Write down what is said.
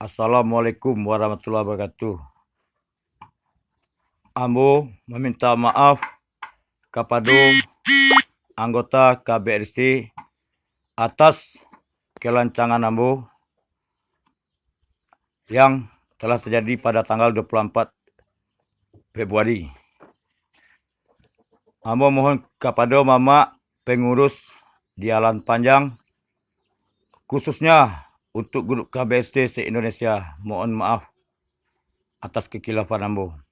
Assalamualaikum warahmatullahi wabarakatuh. Ambo meminta maaf kepada anggota KBRC atas kelancangan Ambo yang telah terjadi pada tanggal 24 Februari. Ambo mohon kepada Mama pengurus di Alan Panjang khususnya untuk grup KBST se-Indonesia. Mohon maaf atas kekilafan Ambo.